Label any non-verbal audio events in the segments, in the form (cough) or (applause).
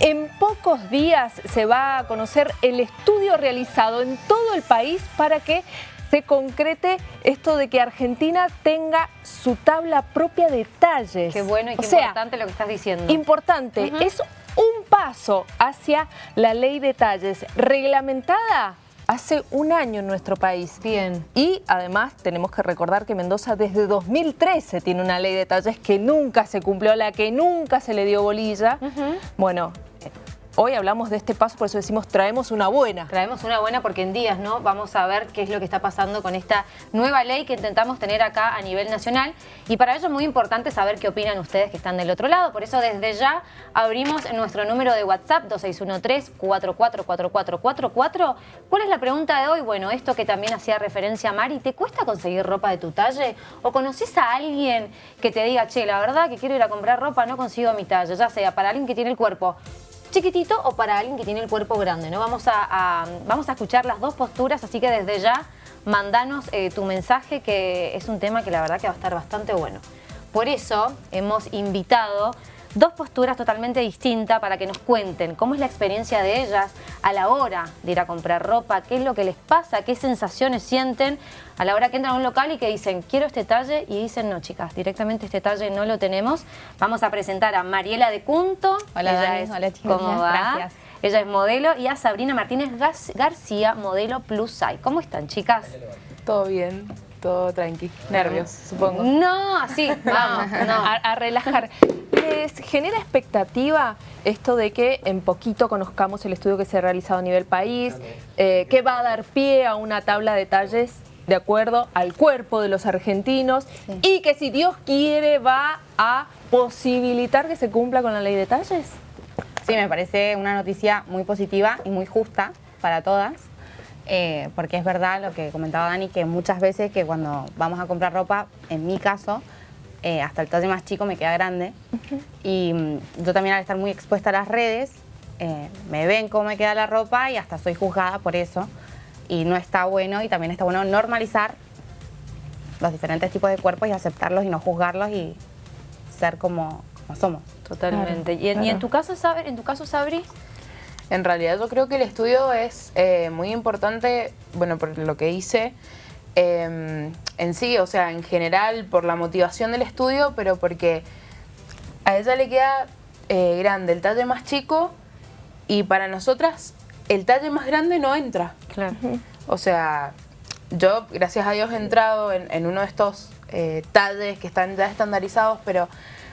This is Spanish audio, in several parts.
En pocos días se va a conocer el estudio realizado en todo el país para que se concrete esto de que Argentina tenga su tabla propia de talles. Qué bueno y qué o sea, importante lo que estás diciendo. Importante, es un paso hacia la ley de talles reglamentada hace un año en nuestro país. Bien. Y además tenemos que recordar que Mendoza desde 2013 tiene una ley de talles que nunca se cumplió, a la que nunca se le dio bolilla. Bueno, Hoy hablamos de este paso, por eso decimos traemos una buena. Traemos una buena porque en días no vamos a ver qué es lo que está pasando con esta nueva ley que intentamos tener acá a nivel nacional. Y para ello es muy importante saber qué opinan ustedes que están del otro lado. Por eso desde ya abrimos nuestro número de WhatsApp 2613-444444. ¿Cuál es la pregunta de hoy? Bueno, esto que también hacía referencia a Mari, ¿te cuesta conseguir ropa de tu talle? ¿O conoces a alguien que te diga, che, la verdad que quiero ir a comprar ropa, no consigo mi talle? Ya sea para alguien que tiene el cuerpo chiquitito o para alguien que tiene el cuerpo grande. ¿no? Vamos, a, vamos a escuchar las dos posturas, así que desde ya mandanos eh, tu mensaje, que es un tema que la verdad que va a estar bastante bueno. Por eso hemos invitado dos posturas totalmente distintas para que nos cuenten cómo es la experiencia de ellas a la hora de ir a comprar ropa, qué es lo que les pasa, qué sensaciones sienten a la hora que entran a un local y que dicen quiero este talle y dicen no chicas, directamente este talle no lo tenemos. Vamos a presentar a Mariela de Cunto. Hola Dani, hola chicos. ¿Cómo va? Gracias. Ella es modelo y a Sabrina Martínez García, modelo plus size. ¿Cómo están chicas? Todo bien todo tranqui. Nervios, supongo. No, así, vamos, (laughs) A, relajar. ¿Les genera expectativa esto de que en poquito conozcamos el estudio que se ha realizado a nivel país, eh, que va a dar pie a una tabla de talles de acuerdo al cuerpo de los argentinos y que si Dios quiere va a posibilitar que se cumpla con la ley de talles? Sí, me parece una noticia muy positiva y muy justa para todas. Eh, porque es verdad lo que comentaba Dani, que muchas veces que cuando vamos a comprar ropa, en mi caso, eh, hasta el talle más chico me queda grande. Y mm, yo también al estar muy expuesta a las redes, eh, me ven cómo me queda la ropa y hasta soy juzgada por eso. Y no está bueno y también está bueno normalizar los diferentes tipos de cuerpos y aceptarlos y no juzgarlos y ser como, somos. Totalmente. ¿Y, en, tu caso, en tu caso, Sabri? En realidad yo creo que el estudio es eh, muy importante, bueno, por lo que hice em, en sí, o sea, en general, por la motivación del estudio, pero porque a ella le queda eh, grande el talle más chico y para nosotras el talle más grande no entra. Claro. O sea, yo, gracias a Dios, he entrado en, en uno de estos eh, talles que están ya estandarizados, pero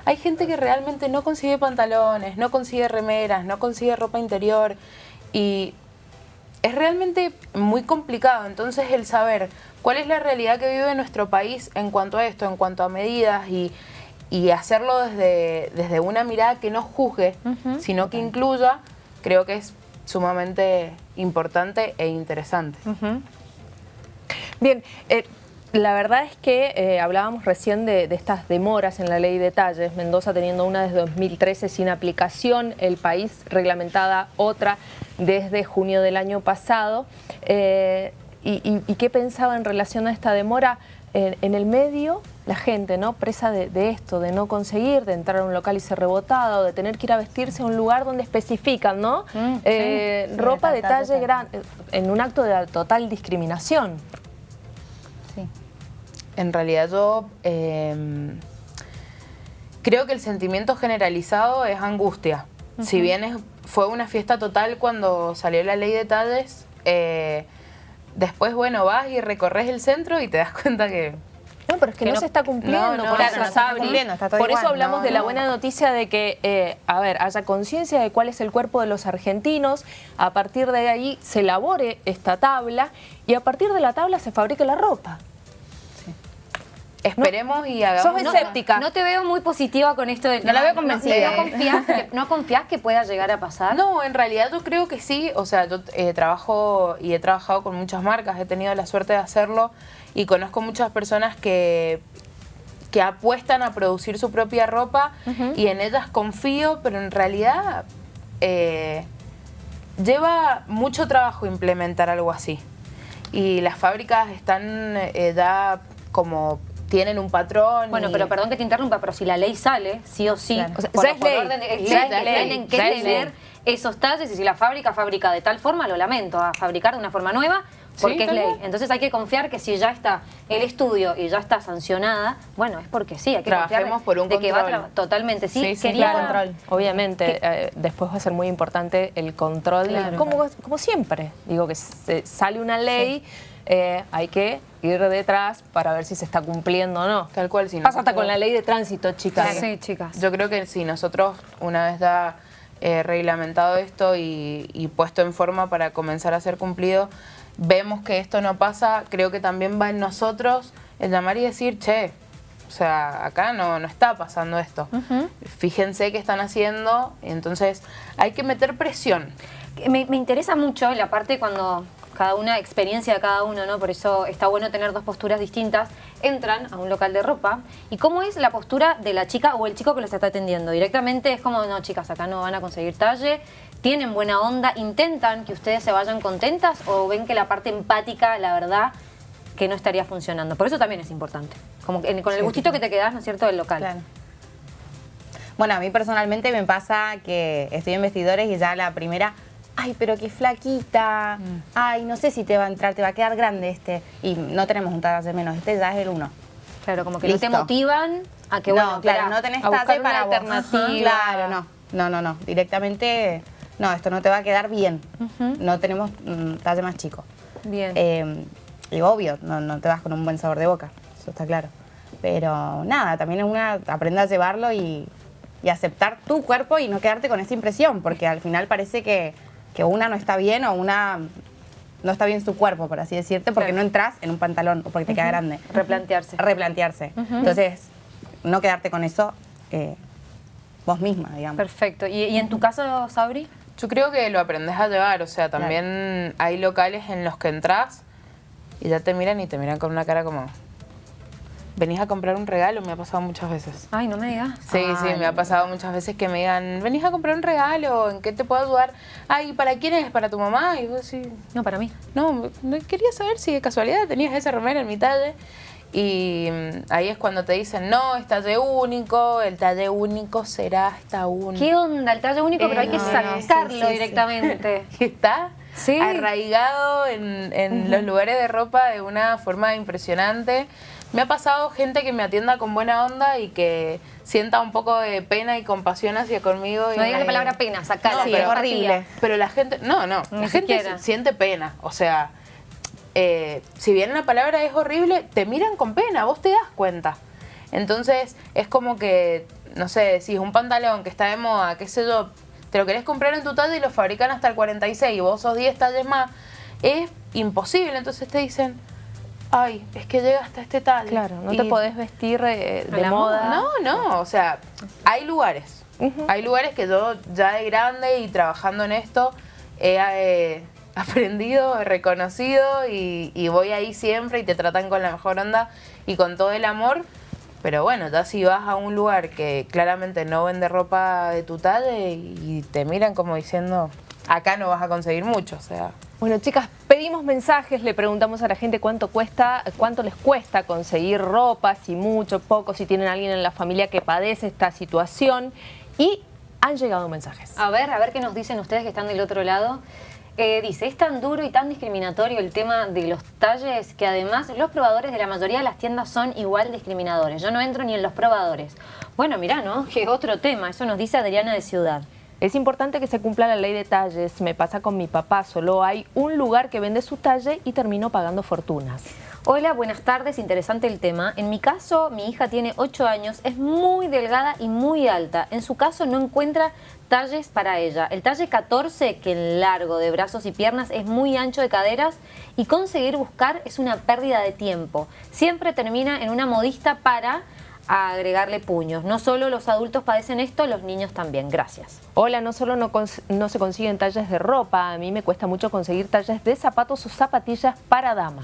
hay gente que realmente no consigue pantalones, no consigue remeras, no consigue ropa interior y es realmente muy complicado. Entonces el saber cuál es la realidad que vive nuestro país en cuanto a esto, en cuanto a medidas y, hacerlo desde, desde una mirada que no juzgue, sino que incluya, creo que es sumamente importante e interesante. Bien, eh, la verdad es que eh, hablábamos recién de, estas demoras en la ley de talles, Mendoza teniendo una desde 2013 sin aplicación, el país reglamentada otra desde junio del año pasado. Eh, y, qué pensaba en relación a esta demora? en el medio, la gente, ¿no? Presa de, esto, de no conseguir, de entrar a un local y ser rebotado, de tener que ir a vestirse a un lugar donde especifican, ¿no? Mm, eh, ropa de talle grande, en un acto de total discriminación en realidad yo em, creo que el sentimiento generalizado es angustia. Si bien fue una fiesta total cuando salió la ley de talles, eh, después, bueno, vas y recorres el centro y te das (laughs) cuenta que... No, pero es que, no, se está cumpliendo, por eso, por eso hablamos de la buena noticia de que, eh, a ver, haya conciencia de cuál es el cuerpo de los argentinos, a partir de ahí se elabore esta tabla y a partir de la tabla se fabrique la ropa. Esperemos y hagamos... Sos escéptica. No, te veo muy positiva con esto. De, no, la veo convencida. No, confías que, ¿No confías que pueda llegar a pasar? No, en realidad yo creo que sí. O sea, yo eh, trabajo y he trabajado con muchas marcas. He tenido la suerte de hacerlo y conozco muchas personas que que apuestan a producir su propia ropa y en ellas confío, pero en realidad eh, lleva mucho trabajo implementar algo así. Y las fábricas están eh, ya como tienen un patrón. Bueno, pero perdón que te interrumpa, pero si la ley sale, sí o sí, o sea, es ley. Orden, es ley, tienen que tener esos talles y si la fábrica fabrica de tal forma, lo lamento, a fabricar de una forma nueva porque Sí, es ley. Entonces hay que confiar que si ya está el estudio y ya está sancionada, bueno, es porque sí, hay que Trabajemos confiar de- por un de que va totalmente, sí. Sí, sí, Quería claro. control. Obviamente, eh, después va a ser muy importante el control, Claro. como, como siempre. Digo que se- sale una ley, eh, hay que ir detrás para ver si se está cumpliendo o no. Tal cual, si Pasa hasta con la ley de tránsito, chicas. Sí, chicas. Yo creo que si nosotros una vez da eh, reglamentado esto y, y puesto en forma para comenzar a ser cumplido, vemos que esto no pasa, creo que también va en nosotros el llamar y decir, che, o sea, acá no, no está pasando esto. Fíjense qué están haciendo, entonces hay que meter presión. Me, me interesa mucho la parte cuando cada una, experiencia de cada uno, ¿no? Por eso está bueno tener dos posturas distintas. Entran a un local de ropa y cómo es la postura de la chica o el chico que los está atendiendo. Directamente es como, no, chicas, acá no van a conseguir talle, tienen buena onda, intentan que ustedes se vayan contentas o ven que la parte empática, la verdad, que no estaría funcionando. Por eso también es importante. Como que- con el gustito que te quedas, ¿no es cierto?, del local. Claro. Bueno, a mí personalmente me pasa que estoy en vestidores y ya la primera, ay, pero qué flaquita, Mm. ay, no sé si te va a entrar, te va a quedar grande este. Y no tenemos un talle menos, este ya es el uno. Claro, como que no Listo. te motivan a que, no, bueno, claro, no tenés talle para vos. alternativa. Claro, no, no, no, no, directamente, no, esto no te va a quedar bien. No tenemos talle más chico. Bien. Eh, y obvio, no, no te vas con un buen sabor de boca, eso está claro. Pero nada, también es una, aprende a llevarlo y, y aceptar tu cuerpo y no quedarte con esa impresión, porque al final parece que, que una no está bien o una no está bien su cuerpo, por así decirte, porque Claro. no entras en un pantalón o porque te queda grande. Replantearse. Replantearse. Entonces, no quedarte con eso eh, vos misma, digamos. Perfecto. ¿Y, y en tu caso, Sabri? Yo creo que lo aprendes a llevar, o sea, también hay locales en los que entras y ya te miran y te miran con una cara como, venís a comprar un regalo, me ha pasado muchas veces. Ay, no me digas. Sí, sí, me ha pasado muchas veces que me digan, venís a comprar un regalo, ¿en qué te puedo ayudar? Ay, ¿para quién es? ¿Para tu mamá? Y vos sí, No, para mí. no, quería saber si de casualidad tenías esa remera en mi talle. Y mm, ahí es cuando te dicen, no, es talle único, el talle único será hasta un... ¿Qué onda? El talle único, pero hay que no, sacarlo sí, sí, sí. directamente. (laughs) que está Sí. arraigado en, en los lugares de ropa de una forma impresionante. Me ha pasado gente que me atienda con buena onda y que sienta un poco de pena y compasión hacia conmigo. y No digas la palabra pena, sacala. No, Sí, pero- es horrible. Pero la gente, no, no, Ni la gente siquiera. siente pena. O sea, eh, si bien la palabra es horrible, te miran con pena, vos te das cuenta. Entonces, es como que, no sé, decís un pantalón que está de moda, qué sé yo, te lo querés comprar en tu talla y lo fabrican hasta el 46 y vos sos 10 talles más, es imposible. Entonces te dicen, ay, es que llega hasta este talle. Claro, no te podés vestir eh, de la moda. no, no, o sea, hay lugares. Hay lugares que yo ya de grande y trabajando en esto he eh, (laughs) aprendido, he reconocido y, y voy ahí siempre y te tratan con la mejor onda y con todo el amor. Pero bueno, ya si vas a un lugar que claramente no vende ropa de tu talla y te miran como diciendo, acá no vas a conseguir mucho, o sea... Bueno, chicas, pedimos mensajes, le preguntamos a la gente cuánto cuesta, cuánto les cuesta conseguir ropa, si mucho, poco, si tienen alguien en la familia que padece esta situación y han llegado mensajes. A ver, a ver qué nos dicen ustedes que están del otro lado. Eh, dice, es tan duro y tan discriminatorio el tema de los talles que además los probadores de la mayoría de las tiendas son igual discriminadores. Yo no entro ni en los probadores. Bueno, mirá, ¿no? Que otro tema. Eso nos dice Adriana de Ciudad. Es importante que se cumpla la ley de talles. Me pasa con mi papá, solo hay un lugar que vende su talle y termino pagando fortunas. Hola, buenas tardes, interesante el tema. En mi caso, mi hija tiene 8 años, es muy delgada y muy alta. En su caso no encuentra talles para ella. El talle 14, que en largo de brazos y piernas es muy ancho de caderas y conseguir buscar es una pérdida de tiempo. Siempre termina en una modista para agregarle puños. No solo los adultos padecen esto, los niños también. Gracias. Hola, no solo no, no se consiguen talles de ropa, a mí me cuesta mucho conseguir talles de zapatos o zapatillas para dama.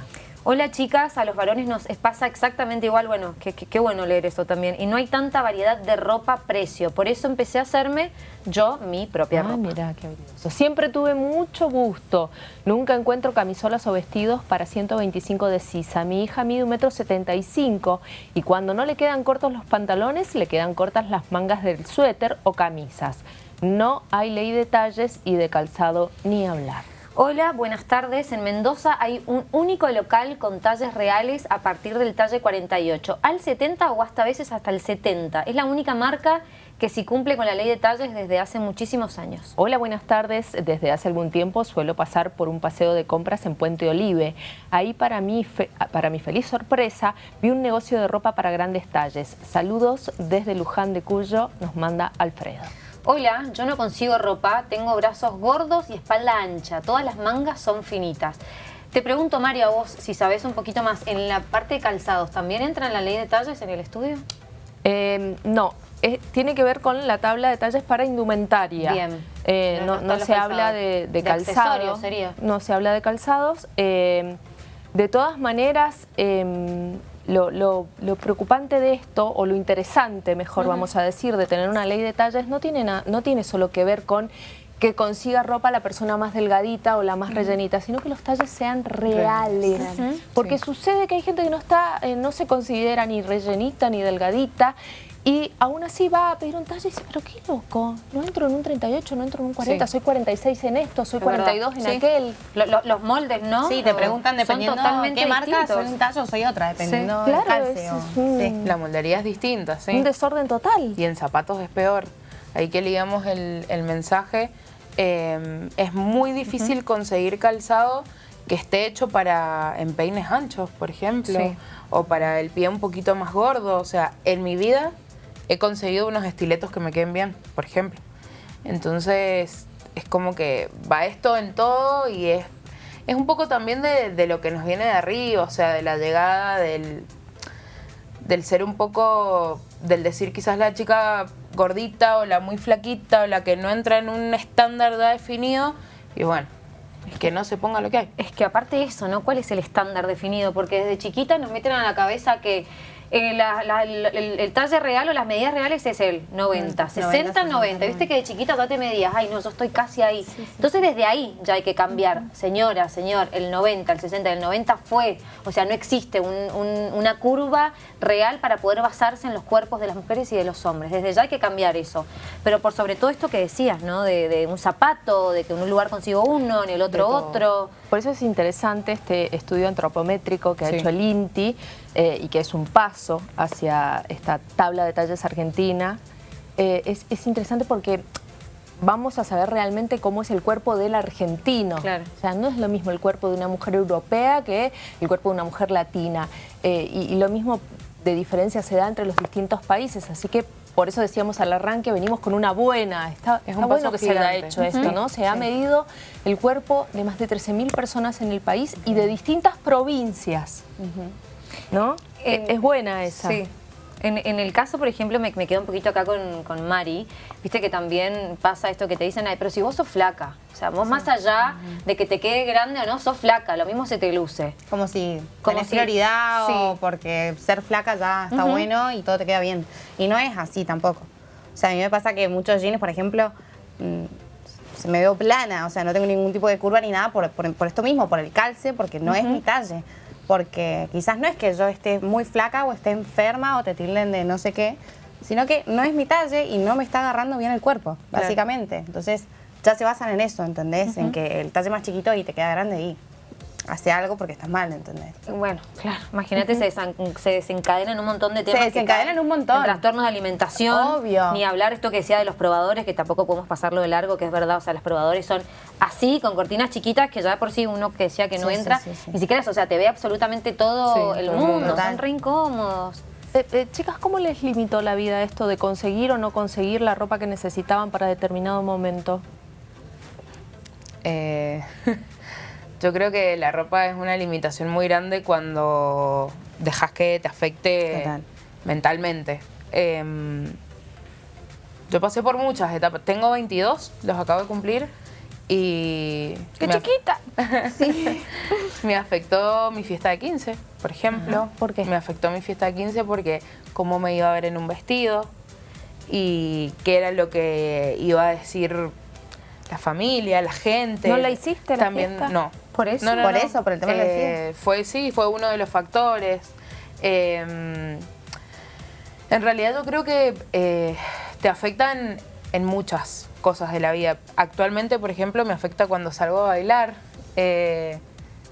Hola chicas, a los varones nos pasa exactamente igual, bueno, qué, bueno leer eso también. Y no hay tanta variedad de ropa precio, por eso empecé a hacerme yo mi propia Ah, ropa. mira, qué. Siempre tuve mucho gusto. Nunca encuentro camisolas o vestidos para 125 de sisa. Mi hija mide un metro 75 y cuando no le quedan cortos los pantalones, le quedan cortas las mangas del suéter o camisas. no hay ley de talles y de calzado ni hablar. Hola, buenas tardes. En Mendoza hay un único local con talles reales a partir del talle 48, al 70 o hasta veces hasta el 70. Es la única marca que sí cumple con la ley de talles desde hace muchísimos años. Hola, buenas tardes. Desde hace algún tiempo suelo pasar por un paseo de compras en Puente Olive. Ahí para mí, para mi feliz sorpresa, vi un negocio de ropa para grandes talles. Saludos desde Luján de Cuyo, nos manda Alfredo. Hola, yo no consigo ropa, tengo brazos gordos y espalda ancha, todas las mangas son finitas. Te pregunto, Mario, a vos, si sabés un poquito más, en la parte de calzados, ¿también entra en la ley de talles en el estudio? Em, no, tiene que ver con la tabla de talles para indumentaria. Bien. Eh, no, se habla de, de, calzados. No se habla de calzados. Em, de todas maneras, em, lo, preocupante de esto, o lo interesante, mejor vamos a decir, de tener una ley de talles, no tiene, no tiene solo que ver con que consiga ropa la persona más delgadita o la más rellenita, sino que los talles sean reales. Porque sucede que hay gente que no está, eh, no se considera ni rellenita ni delgadita y aún así va a pedir un talle y dice, pero qué loco, no entro en un 38, no entro en un 40, soy 46 en esto, soy 42 en aquel. los moldes, ¿no? Sí, te preguntan dependiendo de qué marca, soy un talle o soy otra, dependiendo del calcio. La moldería es distinta, sí. Un desorden total. Y en zapatos es peor. Ahí que ligamos el, el mensaje, em, es muy difícil conseguir calzado que esté hecho para empeines anchos, por ejemplo, o para el pie un poquito más gordo. O sea, en mi vida he conseguido unos estiletos que me queden bien, por ejemplo. Entonces, es como que va esto en todo y es, es un poco también de, lo que nos viene de arriba, o sea, de la llegada del, del ser un poco, del decir quizás la chica gordita o la muy flaquita o la que no entra en un estándar ya definido y bueno, es que no se ponga lo que hay. Es que aparte de eso, ¿no? ¿Cuál es el estándar definido? Porque desde chiquita nos meten a la cabeza que el, talle real o las medidas reales es el 90, 60, 90. Viste que de chiquita tú te medías, ay no, yo estoy casi ahí. Entonces desde ahí ya hay que cambiar. Señora, señor, el 90, el 60, el 90 fue. O sea, no existe una curva real para poder basarse en los cuerpos de las mujeres y de los hombres. Desde ya hay que cambiar eso. Pero por sobre todo esto que decías, ¿no? De, un zapato, de que en un lugar consigo uno, en el otro otro. Por eso es interesante este estudio antropométrico que ha hecho el INTI eh, y que es un paso hacia esta tabla de talles argentina. Eh, es, interesante porque vamos a saber realmente cómo es el cuerpo del argentino. O sea, no es lo mismo el cuerpo de una mujer europea que el cuerpo de una mujer latina. Eh, y, lo mismo de diferencia se da entre los distintos países. Así que por eso decíamos al arranque, venimos con una buena, está, es un bueno que se haya hecho esto, ¿no? Se ha medido el cuerpo de más de 13.000 personas en el país y de distintas provincias, ¿no? Es buena esa. Sí. En, el caso, por ejemplo, me, quedo un poquito acá con, Mari, viste que también pasa esto que te dicen, pero si vos sos flaca, o sea, vos más allá de que te quede grande o no, sos flaca, lo mismo se te luce. Como si como tenés prioridad o porque ser flaca ya está bueno y todo te queda bien. Y no es así tampoco. O sea, a mí me pasa que muchos jeans, por ejemplo, mm, se me veo plana, o sea, no tengo ningún tipo de curva ni nada por, esto mismo, por el calce, porque no es mi talle porque quizás no es que yo esté muy flaca o esté enferma o te tilden de no sé qué, sino que no es mi talle y no me está agarrando bien el cuerpo, básicamente. Entonces ya se basan en eso, ¿entendés? En que el talle más chiquito y te queda grande y hace algo porque estás mal, ¿entendés? Bueno, claro, imagínate, se, desencadenan un montón de temas. Se desencadenan un montón. Trastornos de alimentación. Obvio. Ni hablar esto que decía de los probadores, que tampoco podemos pasarlo de largo, que es verdad, o sea, los probadores son así, con cortinas chiquitas, que ya por sí uno que decía que no entra, ni siquiera eso, o sea, te ve absolutamente todo el mundo, son re incómodos. Eh, eh, chicas, ¿cómo les limitó la vida esto de conseguir o no conseguir la ropa que necesitaban para determinado momento? Eh... (laughs) Yo creo que la ropa es una limitación muy grande cuando dejas que te afecte mentalmente. Em, yo pasé por muchas etapas. Tengo 22, los acabo de cumplir. Y... ¡Qué chiquita! sí. (laughs) me afectó mi fiesta de 15, por ejemplo. ¿Por qué? Me afectó mi fiesta de 15 porque cómo me iba a ver en un vestido y qué era lo que iba a decir la familia, la gente. ¿No la hiciste la También, No. ¿Por eso? por eso, por el tema eh, Fue, sí, fue uno de los factores. Em, en realidad yo creo que eh, te afectan en muchas cosas de la vida. Actualmente, por ejemplo, me afecta cuando salgo a bailar. Eh,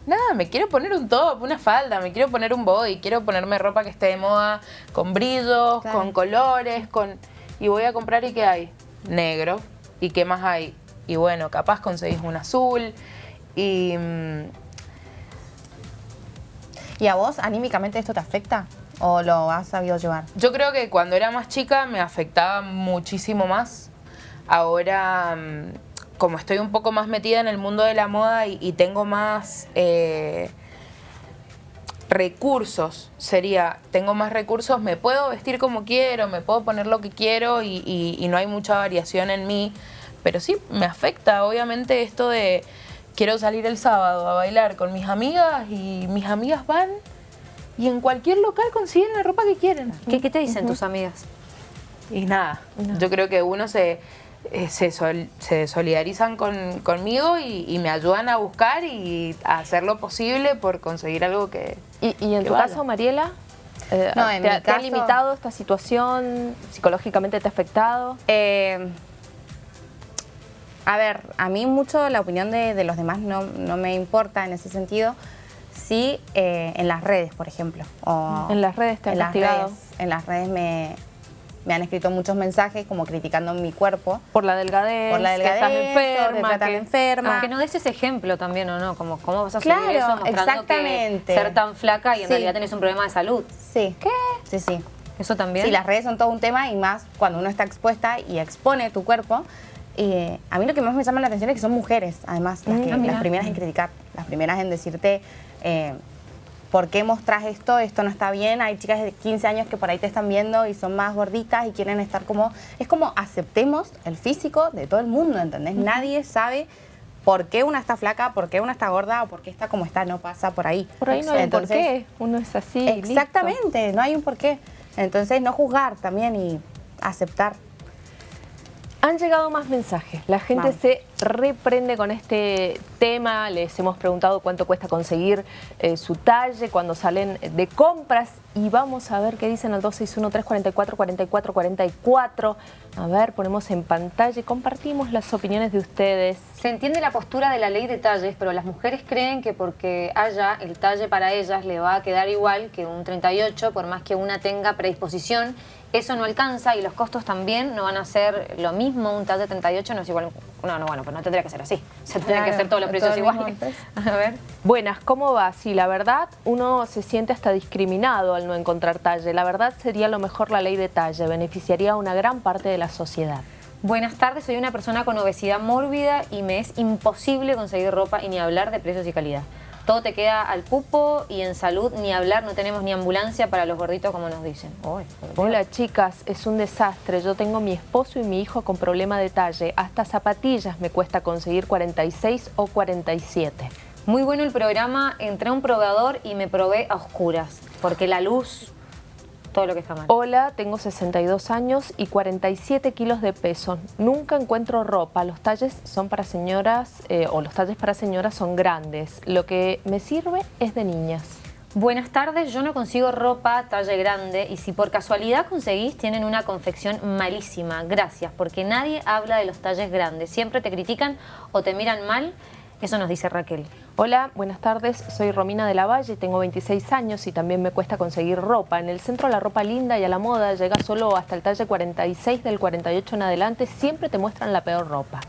nada, me quiero poner un top, una falda, me quiero poner un body, quiero ponerme ropa que esté de moda, con brillos, con colores, con... Y voy a comprar y ¿qué hay? Negro. ¿Y qué más hay? Y bueno, capaz conseguís un azul y... Mm, ¿Y a vos anímicamente esto te afecta? ¿O lo has sabido llevar? Yo creo que cuando era más chica me afectaba muchísimo más. Ahora, mm, como estoy un poco más metida en el mundo de la moda y, tengo más eh, recursos, sería, tengo más recursos, me puedo vestir como quiero, me puedo poner lo que quiero y, y no hay mucha variación en mí. Pero sí, me afecta obviamente esto de quiero salir el sábado a bailar con mis amigas y mis amigas van y en cualquier local consiguen la ropa que quieren. ¿Qué, te dicen tus amigas? Y nada, yo creo que uno se, eh, se, solidarizan conmigo y, me ayudan a buscar y a hacer lo posible por conseguir algo que ¿Y, en tu caso, Mariela? Eh, no, en ¿te, mi ha limitado esta situación? ¿Psicológicamente te ha afectado? Eh, a ver, a mí mucho la opinión de, los demás no, no me importa en ese sentido sí eh, en las redes, por ejemplo. en las redes te han en en las redes me, han escrito muchos mensajes como criticando mi cuerpo. Por la delgadez, por la delgadez, que estás enferma. Que, enferma. Aunque no des ese ejemplo también, ¿o no? Como, ¿Cómo vas a subir eso mostrando exactamente. que ser tan flaca y en realidad tenés un problema de salud? Sí. ¿Qué? Sí, sí. ¿Eso también? Sí, las redes son todo un tema y más cuando uno está expuesta y expone tu cuerpo. Eh, a mí lo que más me llama la atención es que son mujeres, además, las, mm, las primeras en criticar, las primeras en decirte eh, ¿por qué mostrás esto? Esto no está bien. Hay chicas de 15 años que por ahí te están viendo y son más gorditas y quieren estar como... Es como aceptemos el físico de todo el mundo, ¿entendés? Nadie sabe por qué una está flaca, por qué una está gorda o por qué está como está, no pasa por ahí. Por ahí no hay un por qué, uno es así. Exactamente, no hay un por qué. Entonces no juzgar también y aceptar. Han llegado más mensajes. La gente se reprende con este tema. Les hemos preguntado cuánto cuesta conseguir eh, su talle cuando salen de compras. Y vamos a ver qué dicen al 261-344-4444. A ver, ponemos en pantalla y compartimos las opiniones de ustedes. Se entiende la postura de la ley de talles, pero las mujeres creen que porque haya el talle para ellas le va a quedar igual que un 38, por más que una tenga predisposición eso no alcanza y los costos también no van a ser lo mismo. Un talle 38 no es igual... No, no, bueno, pues no tendría que ser así. Se tendrían que hacer todos los precios iguales. (laughs) A ver. Buenas, ¿cómo va? Sí, la verdad, uno se siente hasta discriminado al no encontrar talle. La verdad sería lo mejor la ley de talle. Beneficiaría a una gran parte de la sociedad. Buenas tardes, soy una persona con obesidad mórbida y me es imposible conseguir ropa y ni hablar de precios y calidad todo te queda al cupo y en salud ni hablar, no tenemos ni ambulancia para los gorditos como nos dicen. Hola chicas, es un desastre. Yo tengo mi esposo y mi hijo con problema de talle. Hasta zapatillas me cuesta conseguir 46 o 47. Muy bueno el programa, entré a un probador y me probé a oscuras, porque la luz lo que está mal. Hola, tengo 62 años y 47 kilos de peso. Nunca encuentro ropa. Los talles son para señoras eh, o los talles para señoras son grandes. Lo que me sirve es de niñas. Buenas tardes, yo no consigo ropa talle grande y si por casualidad conseguís tienen una confección malísima. Gracias, porque nadie habla de los talles grandes. Siempre te critican o te miran mal eso nos dice Raquel. Hola, buenas tardes. Soy Romina de la Valle, tengo 26 años y también me cuesta conseguir ropa. En el centro la ropa linda y a la moda llega solo hasta el talle 46, del 48 en adelante. Siempre te muestran la peor ropa.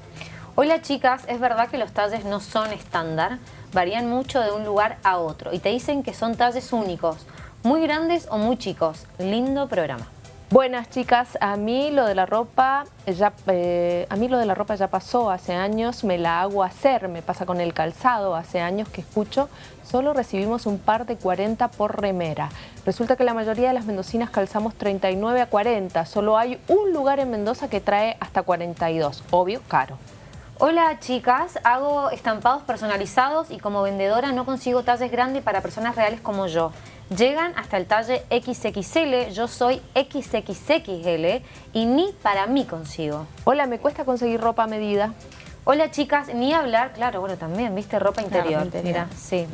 Hola chicas, es verdad que los talles no son estándar, varían mucho de un lugar a otro y te dicen que son talles únicos, muy grandes o muy chicos. Lindo programa. Buenas chicas, a mí lo de la ropa ya eh, a mí lo de la ropa ya pasó, hace años. Me la hago hacer, me pasa con el calzado, hace años que escucho, solo recibimos un par de 40 por remera. Resulta que la mayoría de las mendocinas calzamos 39 a 40, solo hay un lugar en Mendoza que trae hasta 42, obvio, caro. Hola chicas, hago estampados personalizados y como vendedora no consigo talles grandes para personas reales como yo llegan hasta el talle XXL, yo soy XXXL y ni para mí consigo. Hola, ¿me cuesta conseguir ropa a medida? Hola chicas, ni hablar, claro, bueno, también, viste, ropa interior. interior. Mira, sí.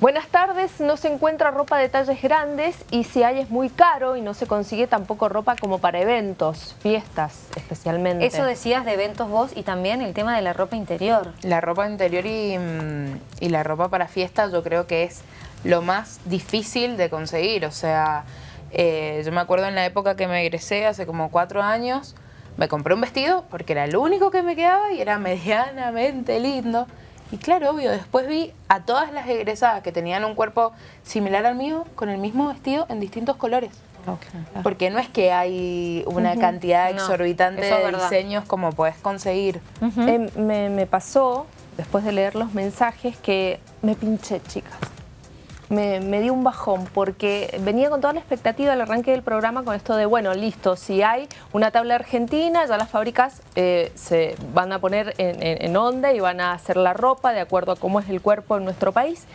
Buenas tardes, no se encuentra ropa de talles grandes y si hay es muy caro y no se consigue tampoco ropa como para eventos, fiestas especialmente. Eso decías de eventos vos y también el tema de la ropa interior. La ropa interior y, mm, y la ropa para fiestas yo creo que es lo más difícil de conseguir. O sea, eh, yo me acuerdo en la época que me egresé, hace como cuatro años, me compré un vestido porque era lo único que me quedaba y era (laughs) medianamente lindo. Y claro, obvio, después vi a todas las egresadas que tenían un cuerpo similar al mío con el mismo vestido en distintos colores. Porque no es que hay una cantidad exorbitante de verdad. diseños como puedes conseguir. Eh, me, me pasó, después de leer los mensajes, que me pinché, chicas. Me, me dio un bajón porque venía con toda la expectativa al arranque del programa con esto de, bueno, listo, si hay una tabla argentina, ya las fábricas eh, se van a poner en, en- en onda y van a hacer la ropa de acuerdo a cómo es el cuerpo en nuestro país.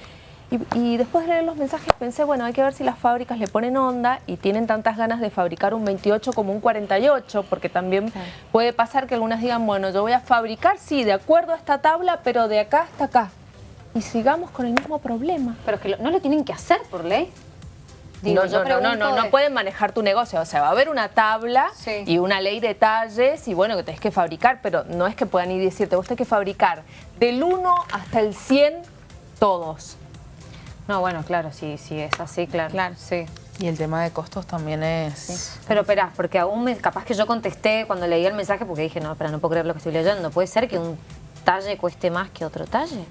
Y, y después de leer los mensajes pensé, bueno, hay que ver si las fábricas le ponen onda y tienen tantas ganas de fabricar un 28 como un 48, porque también puede pasar que algunas digan, bueno, yo voy a fabricar, sí, de acuerdo a esta tabla, pero de acá hasta acá. Y sigamos con el mismo problema. Pero es que no lo tienen que hacer por ley. Digo, no, yo no, no, no, no, no de- pueden manejar tu negocio. O sea, va a haber una tabla Sí. y una ley de talles y bueno, que tenés que fabricar, pero no es que puedan ir y decirte, vos tenés que fabricar del 1 hasta el 100 todos. No, bueno, claro, sí, sí, es así, claro. Claro. Sí. Y el tema de costos también es... Pero espera, porque aún me, capaz que yo contesté cuando leí el mensaje porque dije, no, espera, no puedo creer lo que estoy leyendo. ¿Puede ser que un talle cueste más que otro talle?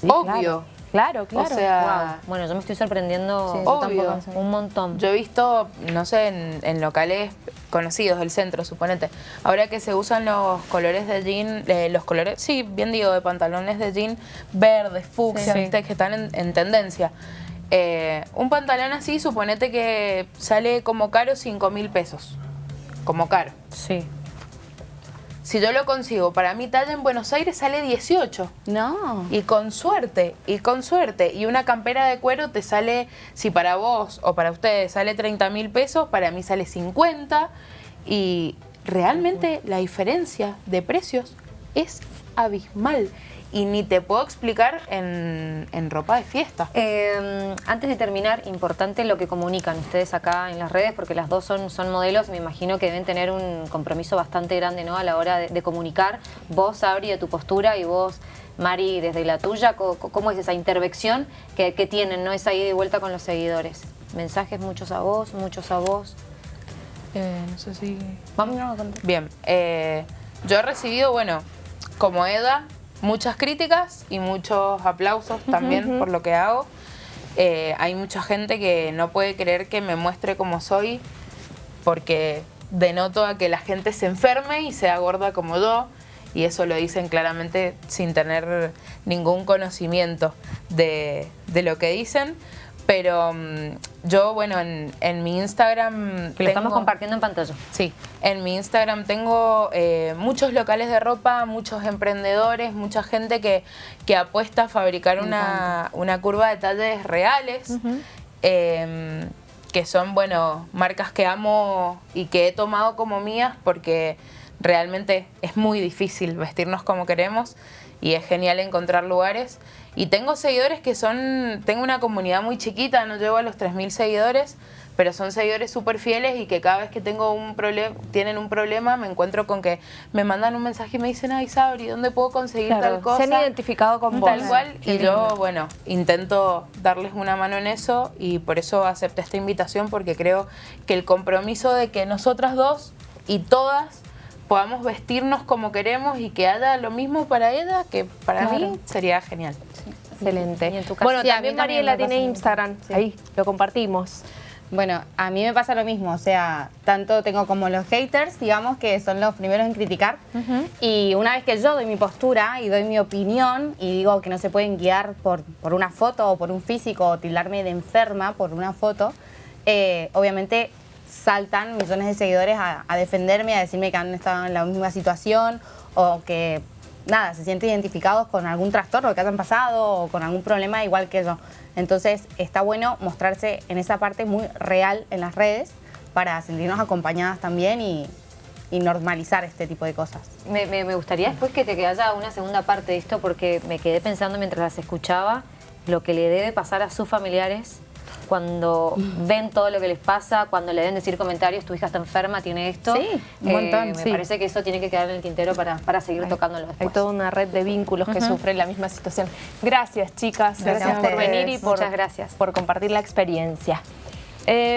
Sí, Obvio. Claro, claro. O sea, Wow. Bueno, yo me estoy sorprendiendo Sí, Obvio. un montón. yo he visto, no sé, en, en locales conocidos del centro, suponete, ahora que se usan los colores de jean, eh, los colores, sí, bien digo, de pantalones de jean verdes, fucsia, Sí. viste, que están en, en tendencia. Eh, un pantalón así, suponete que sale como caro 5 mil pesos. Como caro. Sí. Si yo lo consigo para mi talla en Buenos Aires sale 18. No. Y con suerte, y con suerte. Y una campera de cuero te sale, si para vos o para ustedes sale 30 mil pesos, para mí sale 50. Y realmente la diferencia de precios es abismal. Y ni te puedo explicar en, en ropa de fiesta. Eh, antes de terminar, importante lo que comunican ustedes acá en las redes, porque las dos son, son modelos, me imagino que deben tener un compromiso bastante grande ¿no? a la hora de, de comunicar. Vos, Abri, de tu postura y vos, Mari, desde la tuya, ¿cómo es esa intervención que, que tienen, no esa ida y vuelta con los seguidores? Mensajes muchos a vos, muchos a vos. Eh, no sé si... Vamos a contar. Bien, eh, yo he recibido, bueno, como Eda, muchas críticas y muchos aplausos también por lo que hago. Eh, hay mucha gente que no puede creer que me muestre como soy porque denoto a que la gente se enferme y sea gorda como yo y eso lo dicen claramente sin tener ningún conocimiento de, de lo que dicen. Pero mm, yo, bueno, en, en mi Instagram... Que lo estamos compartiendo en pantalla. Sí, en mi Instagram tengo eh, muchos locales de ropa, muchos emprendedores, mucha gente que, que apuesta a fabricar una, una curva de talles reales, eh, que son, bueno, marcas que amo y que he tomado como mías porque realmente es muy difícil vestirnos como queremos y es genial encontrar lugares. Y tengo seguidores que son, tengo una comunidad muy chiquita, no llego a los 3.000 seguidores, pero son seguidores súper fieles y que cada vez que tengo un problema, tienen un problema, me encuentro con que me mandan un mensaje y me dicen, ay Sabri, ¿dónde puedo conseguir Claro, tal cosa? se han identificado con vos. Tal cual, Qué y yo, bueno, intento darles una mano en eso y por eso acepté esta invitación porque creo que el compromiso de que nosotras dos y todas podamos vestirnos como queremos y que haya lo mismo para ella, que para Claro. mí sería genial. Excelente. Y en tu caso- bueno, Sí, también Mariela tiene. Instagram. Sí. Ahí, lo compartimos. Bueno, a mí me pasa lo mismo, o sea, tanto tengo como los haters, digamos, que son los primeros en criticar. Y una vez que yo doy mi postura y doy mi opinión y digo que no se pueden guiar por, por una foto o por un físico o tildarme de enferma por una foto, eh, obviamente saltan millones de seguidores a, a defenderme, a decirme que han estado en la misma situación o que nada, se sienten identificados con algún trastorno que hayan pasado o con algún problema igual que yo. Entonces está bueno mostrarse en esa parte muy real en las redes para sentirnos acompañadas también y, y normalizar este tipo de cosas. Me, me- me gustaría después que te haya una segunda parte de esto porque me quedé pensando mientras las escuchaba lo que le debe pasar a sus familiares cuando ven todo lo que les pasa, cuando le deben decir comentarios, tu hija está enferma, tiene esto. Sí, un montón, me sí. parece que eso tiene que quedar en el tintero para, para seguir tocándolo Hay después. toda una red de vínculos que sufren la misma situación. Gracias, chicas. Gracias por venir y por, Muchas gracias. por compartir la experiencia. Eh,